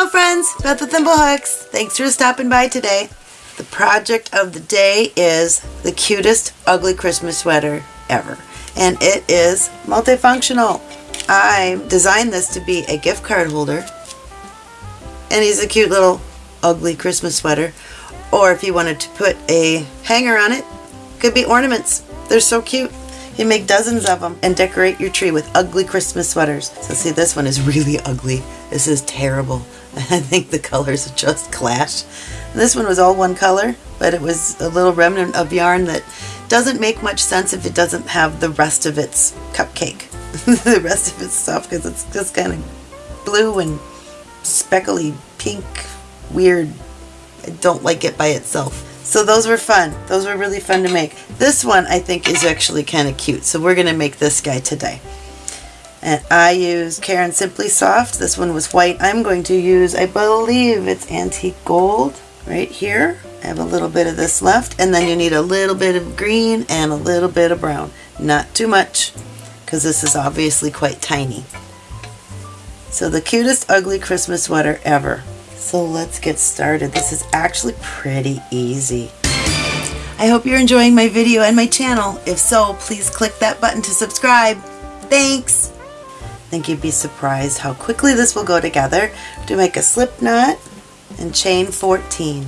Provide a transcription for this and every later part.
Hello friends, Beth with Thimblehooks. Thanks for stopping by today. The project of the day is the cutest ugly Christmas sweater ever. And it is multifunctional. I designed this to be a gift card holder. And he's a cute little ugly Christmas sweater. Or if you wanted to put a hanger on it, could be ornaments. They're so cute. You make dozens of them and decorate your tree with ugly Christmas sweaters. So see, this one is really ugly. This is terrible. I think the colors just clash. This one was all one color, but it was a little remnant of yarn that doesn't make much sense if it doesn't have the rest of its cupcake. the rest of its stuff, because it's just kind of blue and speckly pink, weird. I don't like it by itself. So those were fun. Those were really fun to make. This one I think is actually kind of cute. So we're going to make this guy today. And I use Caron Simply Soft. This one was white. I'm going to use, I believe it's antique gold right here. I have a little bit of this left. And then you need a little bit of green and a little bit of brown. Not too much because this is obviously quite tiny. So the cutest ugly Christmas sweater ever. So let's get started. This is actually pretty easy. I hope you're enjoying my video and my channel. If so, please click that button to subscribe. Thanks! Think you'd be surprised how quickly this will go together to make a slip knot and chain 14.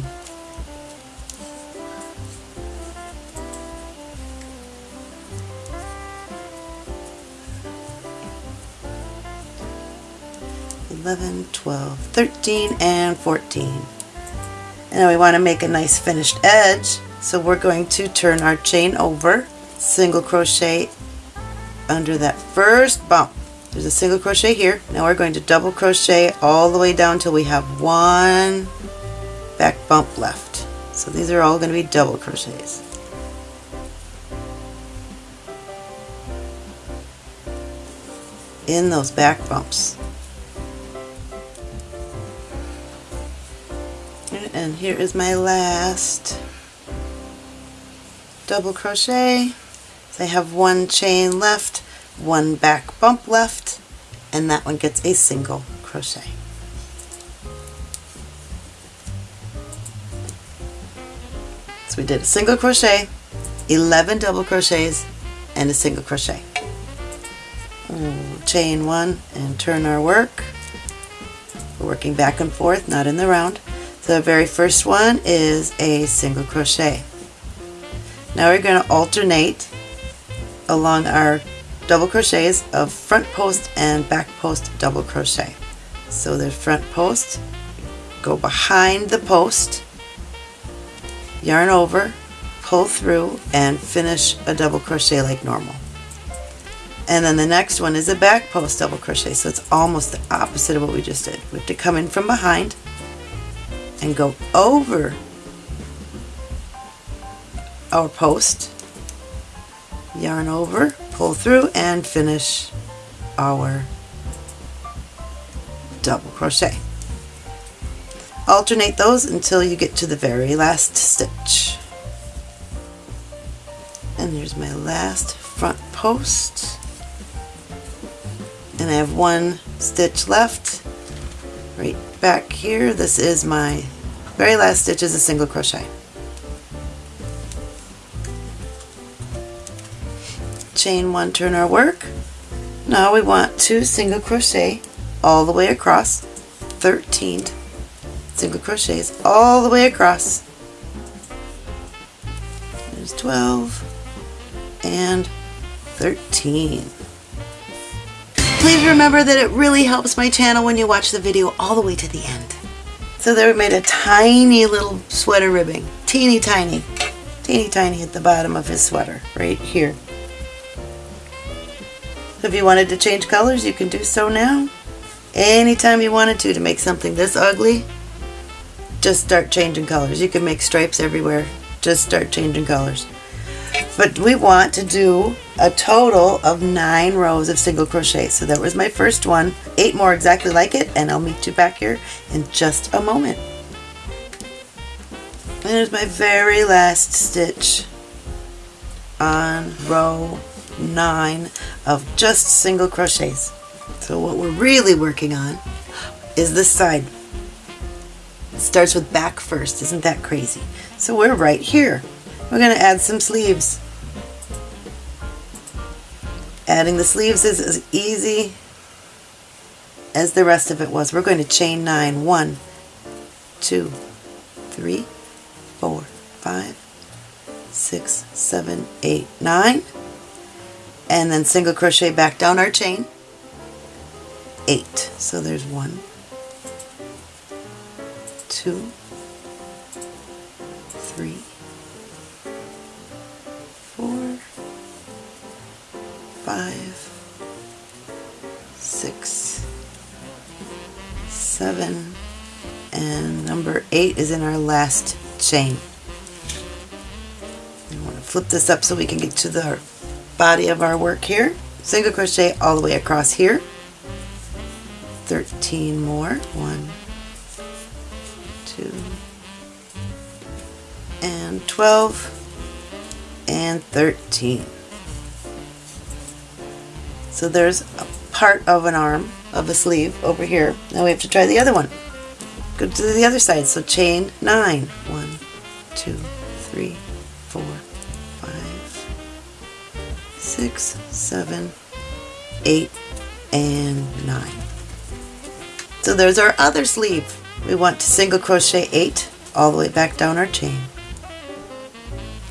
Eleven, twelve, thirteen, and 14. And then we want to make a nice finished edge, so we're going to turn our chain over, single crochet under that first bump. There's a single crochet here. Now we're going to double crochet all the way down till we have one back bump left. So these are all going to be double crochets. In those back bumps. And here is my last double crochet. So I have one chain left, one back bump left, and that one gets a single crochet. So we did a single crochet, 11 double crochets, and a single crochet. chain one and turn our work. We're working back and forth, not in the round. So the very first one is a single crochet. Now we're going to alternate along our double crochets of front post and back post double crochet. So the front post, go behind the post, yarn over, pull through, and finish a double crochet like normal. And then the next one is a back post double crochet, so it's almost the opposite of what we just did. We have to come in from behind and go over our post, yarn over, pull through, and finish our double crochet. Alternate those until you get to the very last stitch. And there's my last front post. And I have one stitch left right back here. This is my very last stitch is a single crochet. Chain one turn our work. Now we want two single crochet all the way across. 13 single crochets all the way across. There's 12 and 13 please remember that it really helps my channel when you watch the video all the way to the end. So there we made a tiny little sweater ribbing. Teeny tiny teeny tiny at the bottom of his sweater right here if you wanted to change colors, you can do so now. Anytime you wanted to, to make something this ugly, just start changing colors. You can make stripes everywhere. Just start changing colors. But we want to do a total of nine rows of single crochet. So that was my first one. Eight more exactly like it, and I'll meet you back here in just a moment. And there's my very last stitch on row nine of just single crochets. So what we're really working on is this side. starts with back first. Isn't that crazy? So we're right here. We're going to add some sleeves. Adding the sleeves is as easy as the rest of it was. We're going to chain nine. One, two, three, four, five, six, seven, eight, nine. And then single crochet back down our chain. Eight. So there's one, two, three, four, five, six, seven, and number eight is in our last chain. I want to flip this up so we can get to the body of our work here. Single crochet all the way across here. 13 more. One, two, and 12, and 13. So there's a part of an arm of a sleeve over here. Now we have to try the other one. Go to the other side. So chain nine. One, two, three, four, six, seven, eight, and nine. So there's our other sleeve. We want to single crochet eight all the way back down our chain.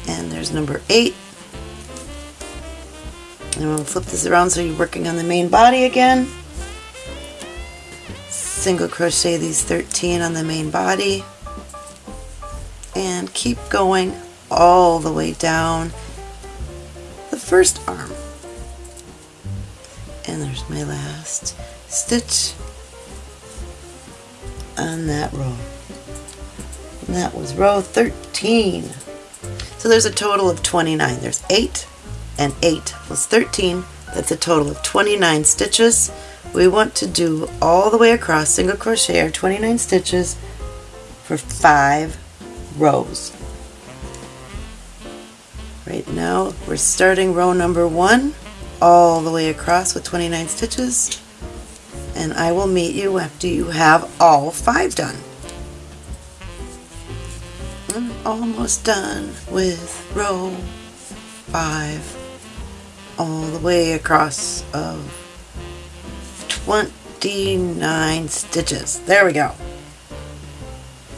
And there's number eight. And we'll flip this around so you're working on the main body again. Single crochet these 13 on the main body. And keep going all the way down first arm. And there's my last stitch on that row. And that was row 13. So there's a total of 29. There's 8 and 8 plus 13. That's a total of 29 stitches. We want to do all the way across single crochet our 29 stitches for 5 rows. Right now we're starting row number 1 all the way across with 29 stitches and I will meet you after you have all 5 done. I'm almost done with row 5 all the way across of 29 stitches. There we go.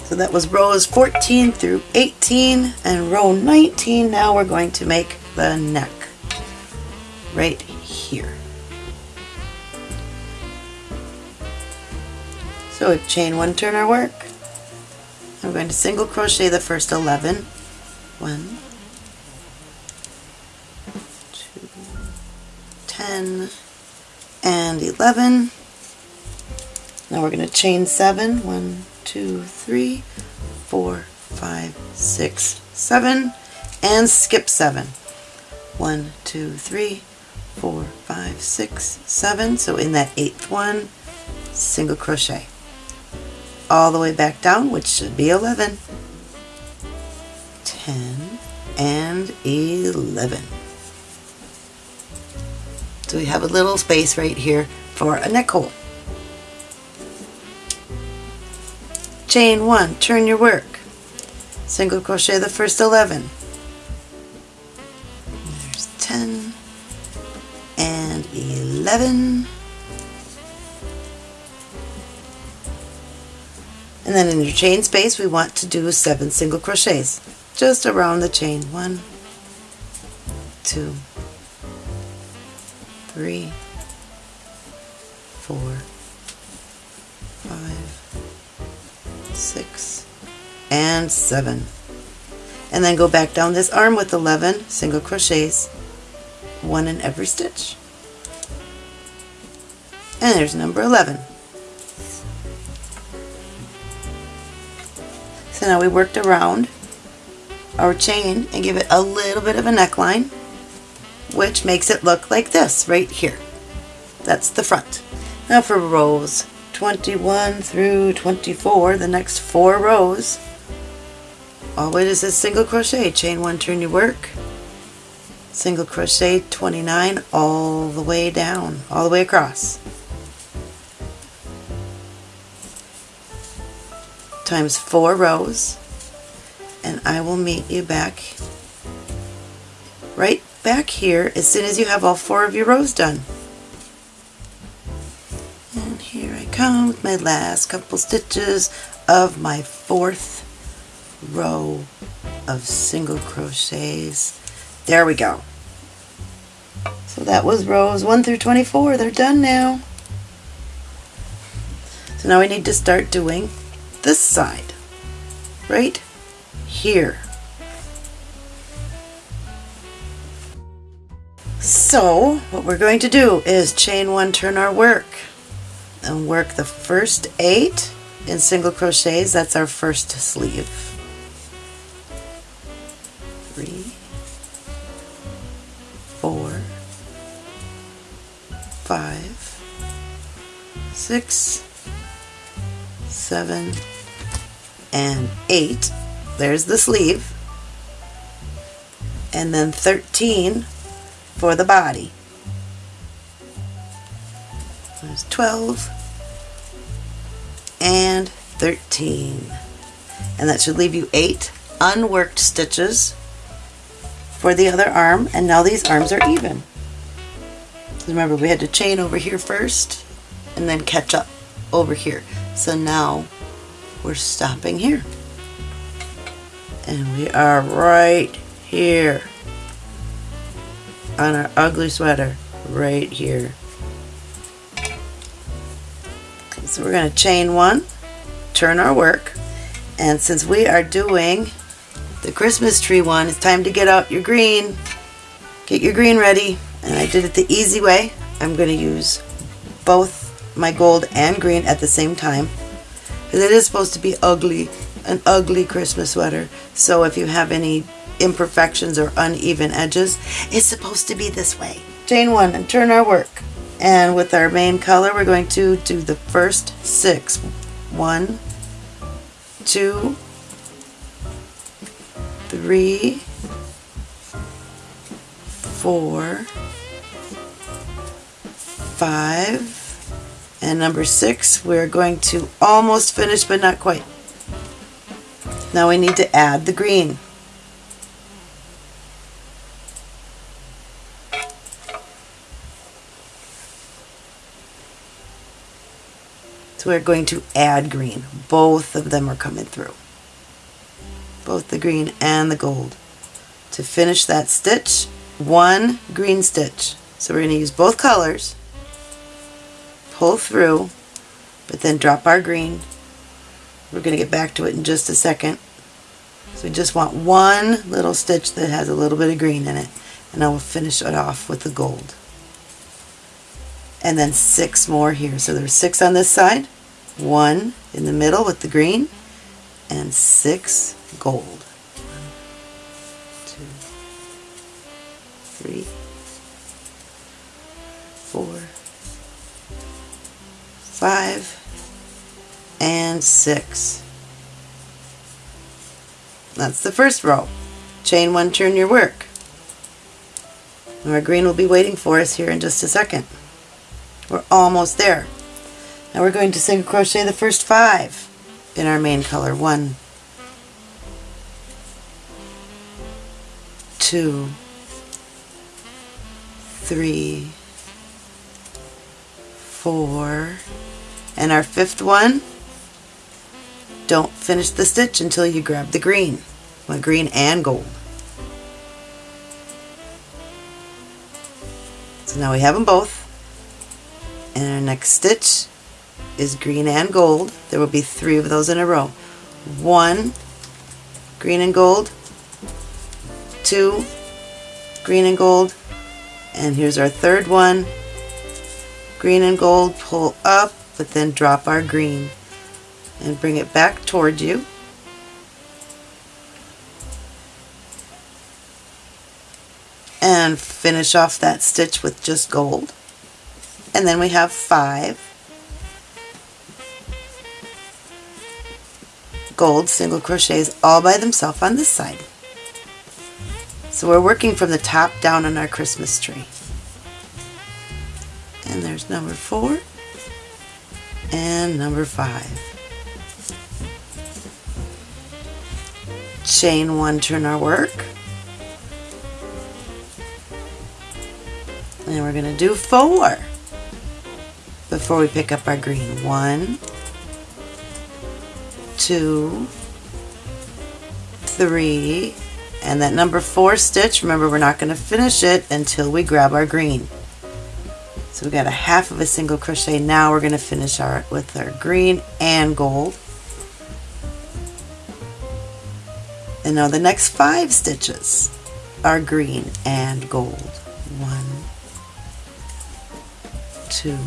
So that was rows 14 through 18 and row 19 now we're going to make the neck right here. So we've chain one turn our work. I'm going to single crochet the first 11. One, two, 10, and 11. Now we're going to chain 7. 1, 2, 3, 4, 5, 6, 7, and skip 7. 1, 2, 3, 4, 5, 6, 7. So in that eighth one, single crochet all the way back down, which should be 11, 10, and 11. So we have a little space right here for a neck hole. chain 1, turn your work, single crochet the first 11, there's 10 and 11, and then in your chain space we want to do 7 single crochets, just around the chain, 1, 2, 3, 4, six, and seven. And then go back down this arm with 11 single crochets, one in every stitch. And there's number 11. So now we worked around our chain and give it a little bit of a neckline, which makes it look like this right here. That's the front. Now for rows 21 through 24, the next four rows, always is single crochet, chain one, turn your work, single crochet 29 all the way down, all the way across. times four rows and I will meet you back right back here as soon as you have all four of your rows done. Come with my last couple stitches of my fourth row of single crochets. There we go. So that was rows 1 through 24. They're done now. So now we need to start doing this side. Right here. So what we're going to do is chain one, turn our work and work the first eight in single crochets. That's our first sleeve. Three, four, five, six, seven, and eight. There's the sleeve. And then 13 for the body. There's 12 and 13. And that should leave you eight unworked stitches for the other arm. And now these arms are even. Remember, we had to chain over here first and then catch up over here. So now we're stopping here. And we are right here on our ugly sweater, right here. So we're going to chain one, turn our work, and since we are doing the Christmas tree one, it's time to get out your green. Get your green ready. And I did it the easy way. I'm going to use both my gold and green at the same time. Because it is supposed to be ugly, an ugly Christmas sweater. So if you have any imperfections or uneven edges, it's supposed to be this way. Chain one and turn our work. And with our main color, we're going to do the first six. One, two, three, four, five, and number six, we're going to almost finish, but not quite. Now we need to add the green. So we're going to add green. Both of them are coming through. Both the green and the gold. To finish that stitch, one green stitch. So we're going to use both colors pull through, but then drop our green. We're going to get back to it in just a second. So we just want one little stitch that has a little bit of green in it, and I will finish it off with the gold. And then six more here. So there's six on this side, one in the middle with the green, and six gold. One, two, three, four, five, and six. That's the first row. Chain one, turn your work. Our green will be waiting for us here in just a second. We're almost there. Now we're going to single crochet the first five in our main color. One, two, three, four, and our fifth one, don't finish the stitch until you grab the green, my green and gold. So now we have them both. And our next stitch is green and gold. There will be three of those in a row. One, green and gold, two, green and gold, and here's our third one, green and gold, pull up, but then drop our green and bring it back toward you. And finish off that stitch with just gold. And then we have five gold single crochets all by themselves on this side. So we're working from the top down on our Christmas tree and there's number four and number five. chain one, turn our work. And we're going to do four before we pick up our green. One, two, three, and that number four stitch, remember we're not going to finish it until we grab our green. So we got a half of a single crochet. Now we're going to finish our with our green and gold. And now the next five stitches are green and gold. One, two,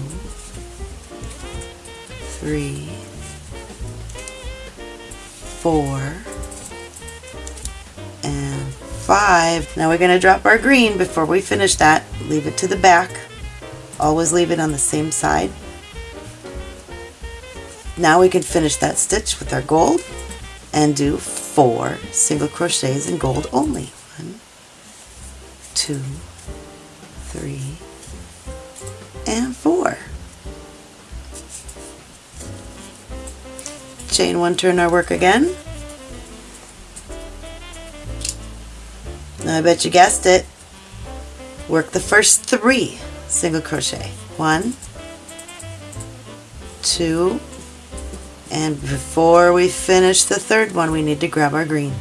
three, four, and five. Now we're going to drop our green before we finish that. Leave it to the back. Always leave it on the same side. Now we can finish that stitch with our gold and do four single crochets in gold only. One, two, three, Chain one, turn our work again. Now I bet you guessed it. Work the first three single crochet. One, two, and before we finish the third one we need to grab our green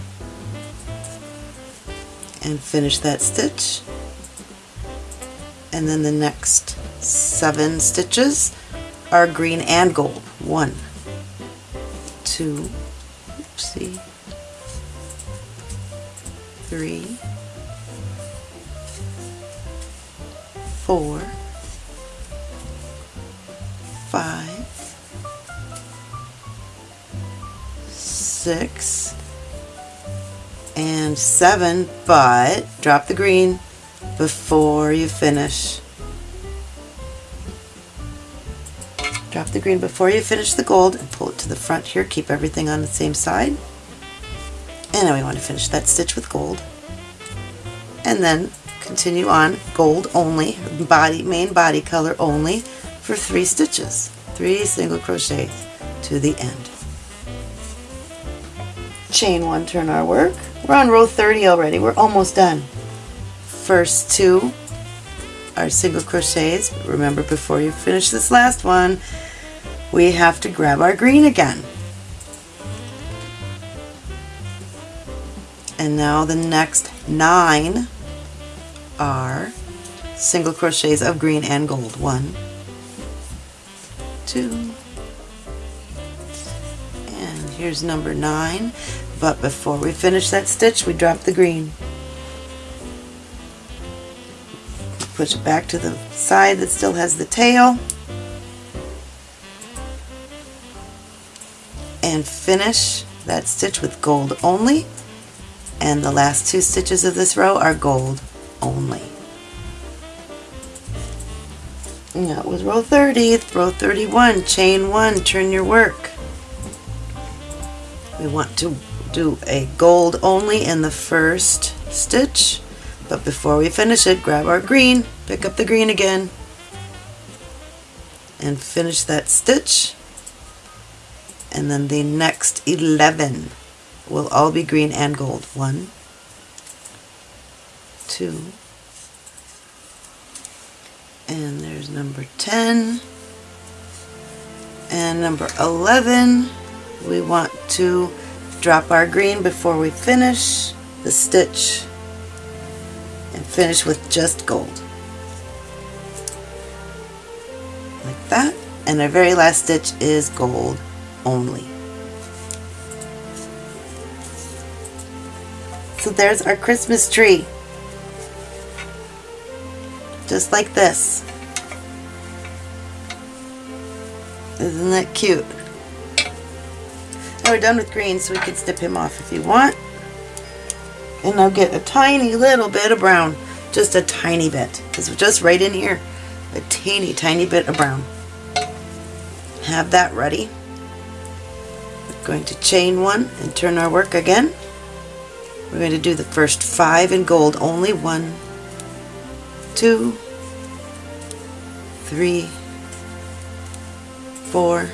and finish that stitch and then the next seven stitches are green and gold. One, two, oopsie, three, four, five, six, and seven, but drop the green before you finish. The green before you finish the gold and pull it to the front here. Keep everything on the same side. And now we want to finish that stitch with gold. And then continue on gold only, body main body color only for three stitches. Three single crochets to the end. Chain one, turn our work. We're on row 30 already. We're almost done. First two are single crochets. Remember before you finish this last one, we have to grab our green again. And now the next nine are single crochets of green and gold. One, two, and here's number nine. But before we finish that stitch, we drop the green. Push it back to the side that still has the tail. And finish that stitch with gold only. And the last two stitches of this row are gold only. That was row 30. Row 31, chain 1, turn your work. We want to do a gold only in the first stitch, but before we finish it, grab our green, pick up the green again, and finish that stitch. And then the next 11 will all be green and gold. One, two, and there's number 10 and number 11 we want to drop our green before we finish the stitch and finish with just gold. Like that. And our very last stitch is gold only so there's our Christmas tree just like this. Isn't that cute? Now we're done with green, so we can snip him off if you want. And I'll get a tiny little bit of brown. Just a tiny bit. Because just right in here. A teeny tiny bit of brown. Have that ready. Going to chain one and turn our work again. We're going to do the first five in gold only. One, two, three, four,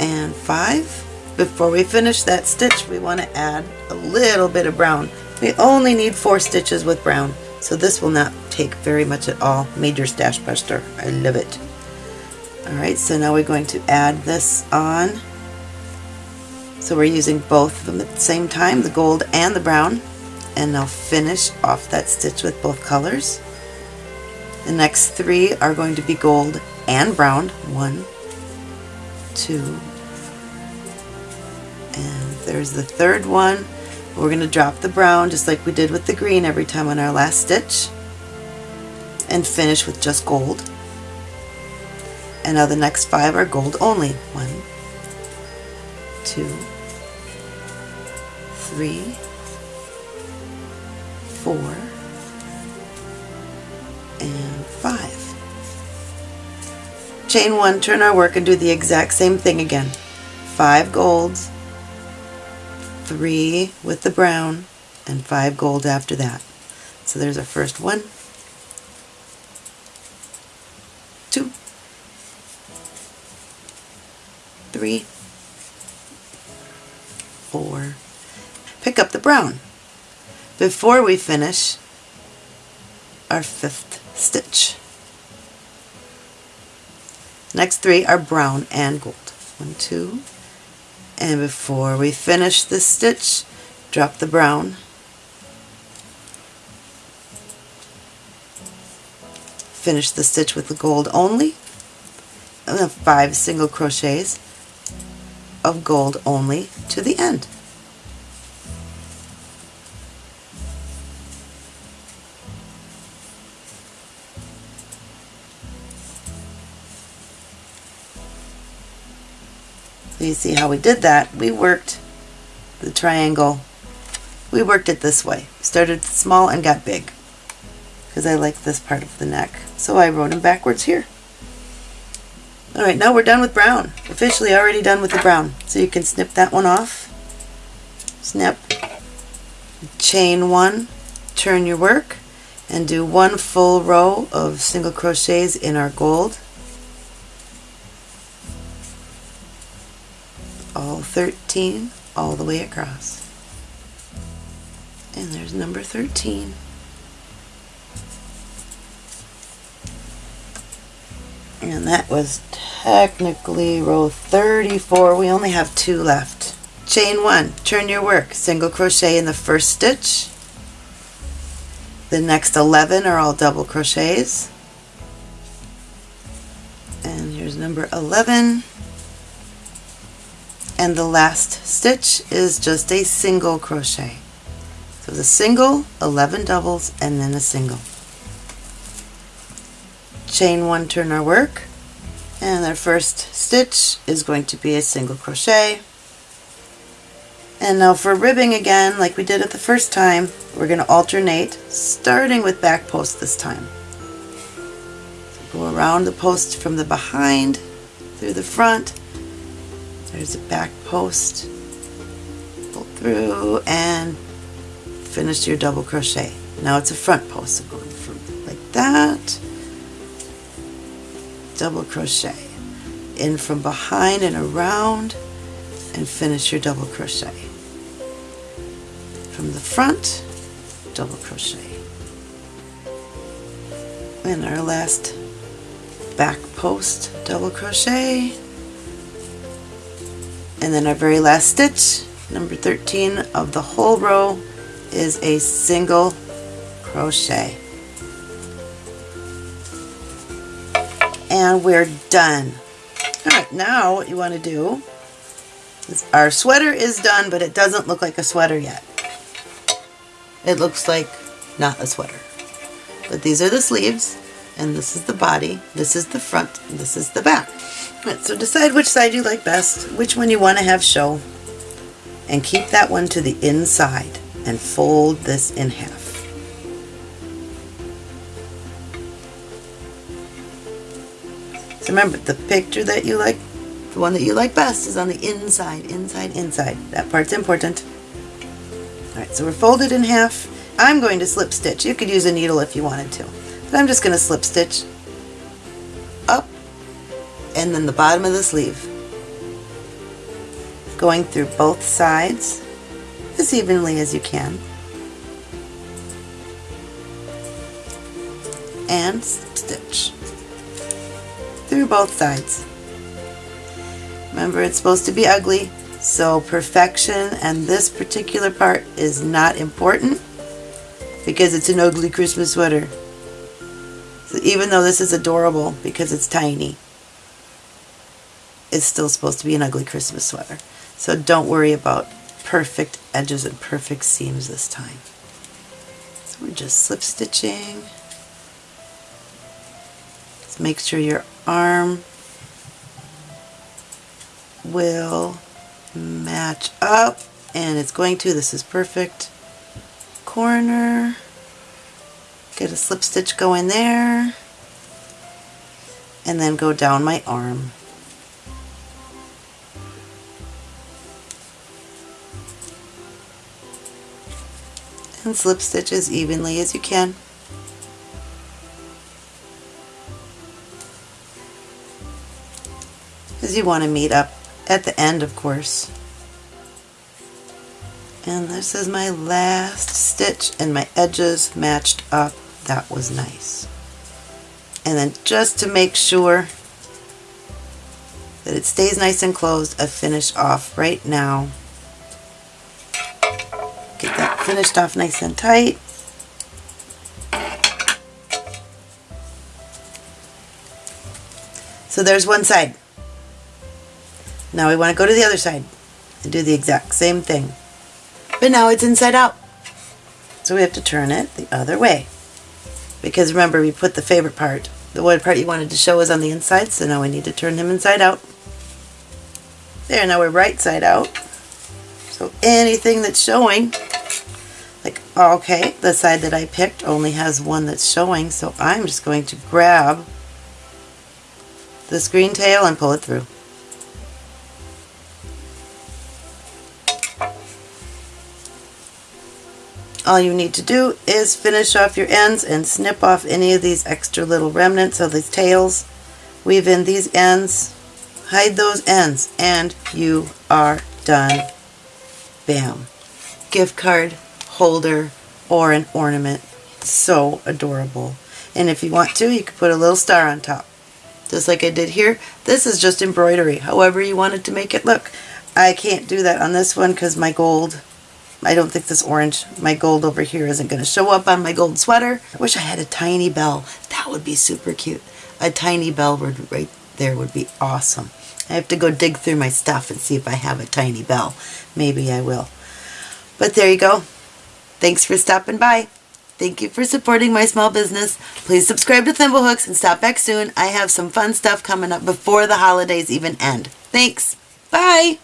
and five. before we finish that stitch we want to add a little bit of brown. We only need four stitches with brown so this will not take very much at all. Major Stash Buster. I love it. Alright, so now we're going to add this on. So we're using both of them at the same time, the gold and the brown. And I'll finish off that stitch with both colors. The next three are going to be gold and brown. One, two, and there's the third one. We're going to drop the brown just like we did with the green every time on our last stitch and finish with just gold. And now the next five are gold only. One, two, three, four, and five. Chain one, turn our work and do the exact same thing again. Five golds, three with the brown, and five gold after that. So there's our first one, two, three, four. Pick up the brown before we finish our fifth stitch. Next three are brown and gold. One, two, and before we finish this stitch, drop the brown. Finish the stitch with the gold only, five single crochets of gold only to the end. you see how we did that. We worked the triangle, we worked it this way. Started small and got big because I like this part of the neck. So I wrote them backwards here. Alright, now we're done with brown. Officially already done with the brown. So you can snip that one off. Snip. Chain one, turn your work, and do one full row of single crochets in our gold. all 13 all the way across. And there's number 13. And that was technically row 34. We only have two left. Chain one, turn your work, single crochet in the first stitch. The next 11 are all double crochets. And here's number 11 and the last stitch is just a single crochet. So the single, 11 doubles, and then a single. Chain one, turn our work, and our first stitch is going to be a single crochet. And now for ribbing again, like we did it the first time, we're going to alternate, starting with back post this time. So go around the post from the behind, through the front, there's a back post. Pull through and finish your double crochet. Now it's a front post, so going from like that, double crochet. In from behind and around and finish your double crochet. From the front, double crochet. And our last back post double crochet and then our very last stitch, number 13 of the whole row, is a single crochet. And we're done. Alright, now what you want to do is our sweater is done, but it doesn't look like a sweater yet. It looks like not a sweater. But these are the sleeves, and this is the body, this is the front, this is the back. All right, so decide which side you like best, which one you want to have show, and keep that one to the inside and fold this in half. Remember, the picture that you like, the one that you like best is on the inside, inside, inside. That part's important. Alright, so we're folded in half. I'm going to slip stitch. You could use a needle if you wanted to. But I'm just going to slip stitch up and then the bottom of the sleeve. going through both sides as evenly as you can. And stitch through both sides. Remember it's supposed to be ugly so perfection and this particular part is not important because it's an ugly Christmas sweater. So even though this is adorable because it's tiny, it's still supposed to be an ugly Christmas sweater. So don't worry about perfect edges and perfect seams this time. So we're just slip stitching. Make sure your arm will match up and it's going to, this is perfect. Corner, get a slip stitch going there and then go down my arm. And slip stitch as evenly as you can. As you want to meet up at the end of course. And this is my last stitch and my edges matched up. That was nice. And then just to make sure that it stays nice and closed, I finish off right now. Get that finished off nice and tight. So there's one side. Now we want to go to the other side and do the exact same thing. But now it's inside out. So we have to turn it the other way. Because remember, we put the favorite part. The one part you wanted to show is on the inside, so now we need to turn him inside out. There, now we're right side out. So anything that's showing, like, okay, the side that I picked only has one that's showing, so I'm just going to grab this green tail and pull it through. All you need to do is finish off your ends and snip off any of these extra little remnants of these tails. Weave in these ends, hide those ends, and you are done. Bam. Gift card, holder, or an ornament. So adorable. And if you want to, you could put a little star on top. Just like I did here. This is just embroidery, however you wanted to make it look. I can't do that on this one because my gold I don't think this orange, my gold over here isn't going to show up on my gold sweater. I wish I had a tiny bell. That would be super cute. A tiny bell would right there would be awesome. I have to go dig through my stuff and see if I have a tiny bell. Maybe I will. But there you go. Thanks for stopping by. Thank you for supporting my small business. Please subscribe to Thimblehooks and stop back soon. I have some fun stuff coming up before the holidays even end. Thanks. Bye.